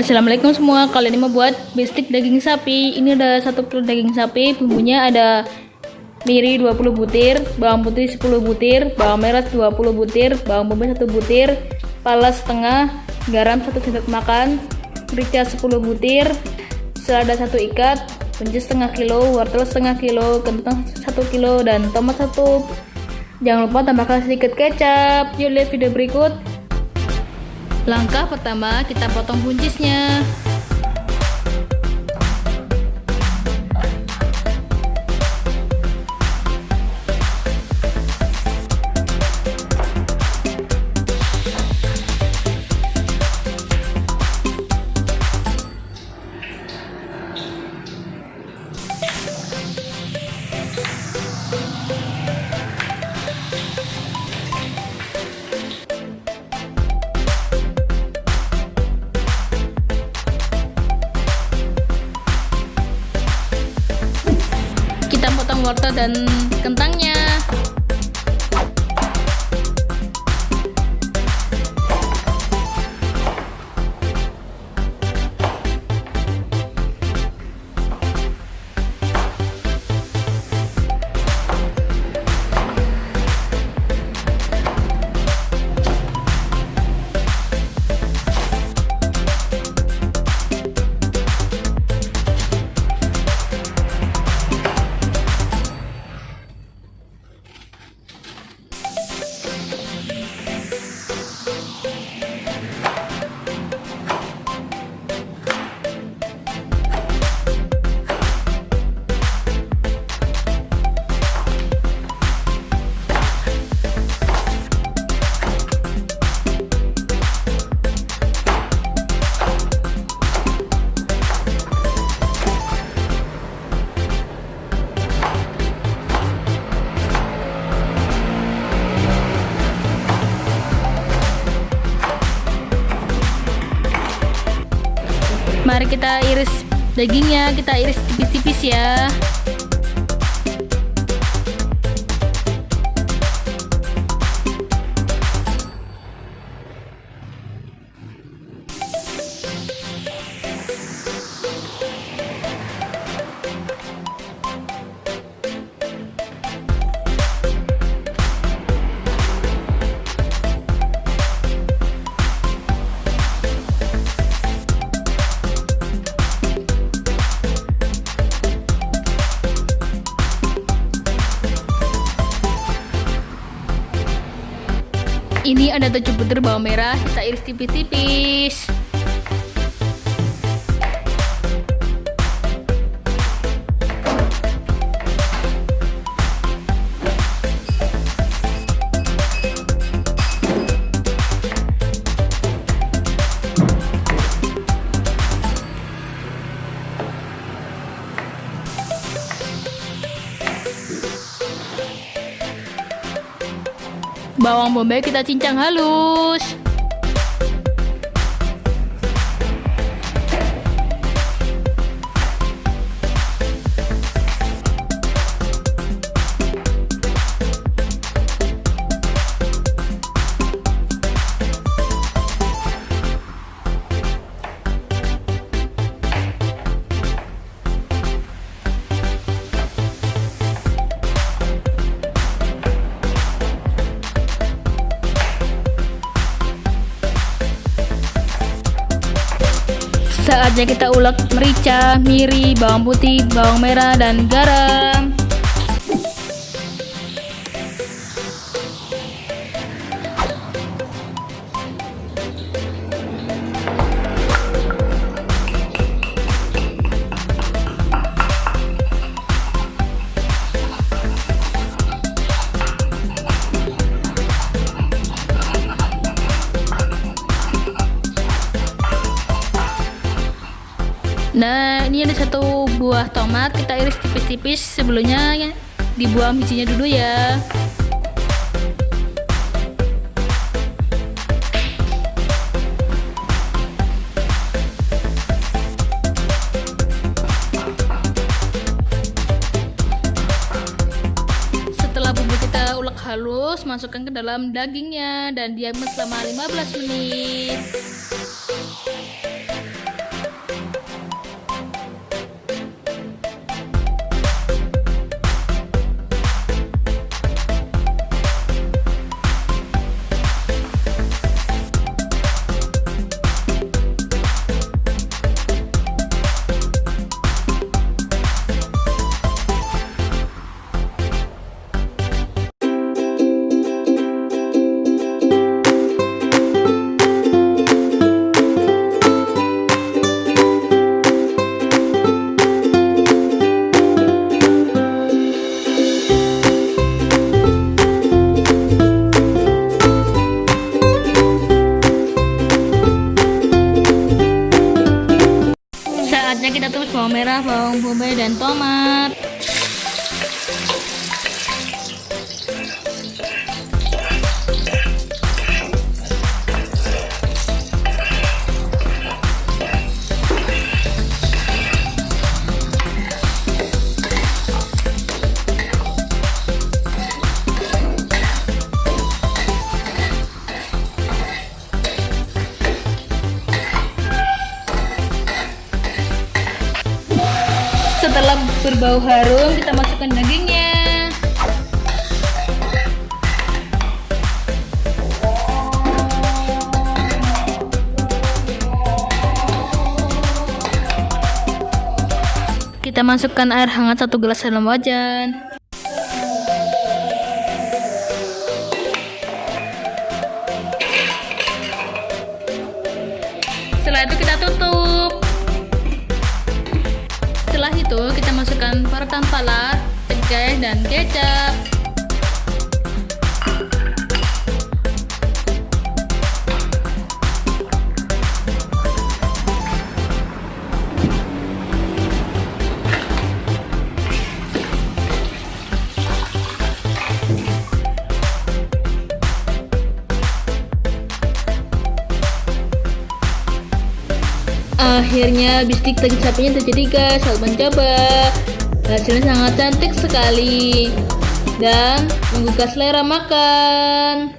Assalamualaikum semua, kali ini mau buat bistik daging sapi Ini ada satu kilo daging sapi, bumbunya ada miri 20 butir, bawang putih 10 butir, bawang merah 20 butir, bawang bombay 1 butir, pala setengah, garam 1 sendok makan, merica 10 butir, selada 1 ikat, buncis setengah kilo, wortel setengah kilo, kentang 1 kilo, dan tomat 1 Jangan lupa tambahkan sedikit kecap. Yuk lihat video berikut. Langkah pertama, kita potong buncisnya. Wortel dan kentangnya kita iris dagingnya, kita iris tipis-tipis ya. Ini ada 7 butir bawang merah, kita iris tipis-tipis. Bawang bombay kita cincang halus. Saatnya kita ulek merica, miri, bawang putih, bawang merah, dan garam. Nah, ini ada satu buah tomat, kita iris tipis-tipis sebelumnya ya, dibuang bijinya dulu ya. Setelah bumbu kita ulek halus, masukkan ke dalam dagingnya dan diam selama 15 menit. kita tumis bawang merah, bawang bombay, dan tomat. Setelah berbau harum, kita masukkan dagingnya. Kita masukkan air hangat satu gelas dalam wajan. Masukkan parutan pala, tengkeh, dan kecap. Akhirnya bistik sapinya terjadi guys. Selamat mencoba. Hasilnya sangat cantik sekali dan menggugah selera makan.